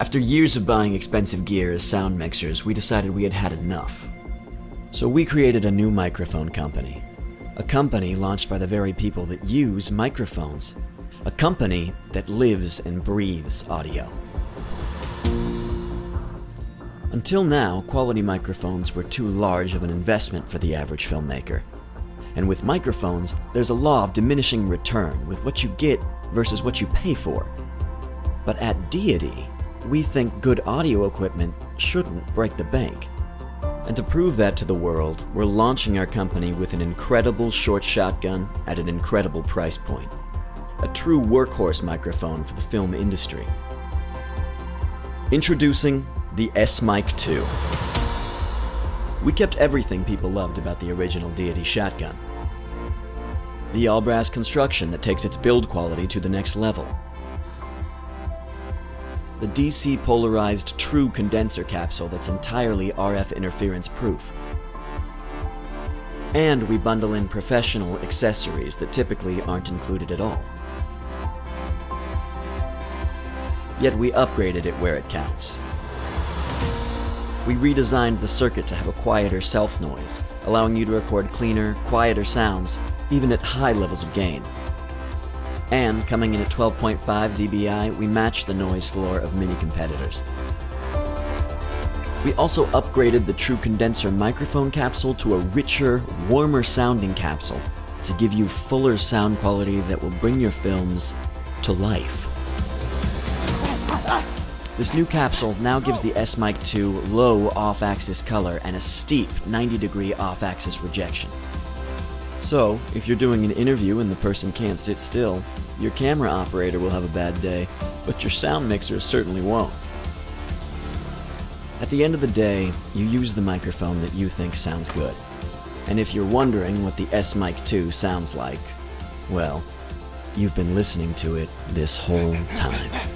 After years of buying expensive gear as sound mixers, we decided we had had enough. So we created a new microphone company. A company launched by the very people that use microphones. A company that lives and breathes audio. Until now, quality microphones were too large of an investment for the average filmmaker. And with microphones, there's a law of diminishing return with what you get versus what you pay for. But at Deity, we think good audio equipment shouldn't break the bank. And to prove that to the world, we're launching our company with an incredible short shotgun at an incredible price point. A true workhorse microphone for the film industry. Introducing the S-Mic 2. We kept everything people loved about the original Deity shotgun. The all-brass construction that takes its build quality to the next level. The DC polarized true condenser capsule that's entirely RF interference proof. And we bundle in professional accessories that typically aren't included at all. Yet we upgraded it where it counts. We redesigned the circuit to have a quieter self-noise, allowing you to record cleaner, quieter sounds, even at high levels of gain. And coming in at 12.5 dBA, we match the noise floor of many competitors. We also upgraded the True Condenser microphone capsule to a richer, warmer sounding capsule to give you fuller sound quality that will bring your films to life. This new capsule now gives the S-Mic 2 low off-axis color and a steep 90 degree off-axis rejection. So, if you're doing an interview and the person can't sit still, your camera operator will have a bad day, but your sound mixer certainly won't. At the end of the day, you use the microphone that you think sounds good. And if you're wondering what the S-Mic 2 sounds like, well, you've been listening to it this whole time.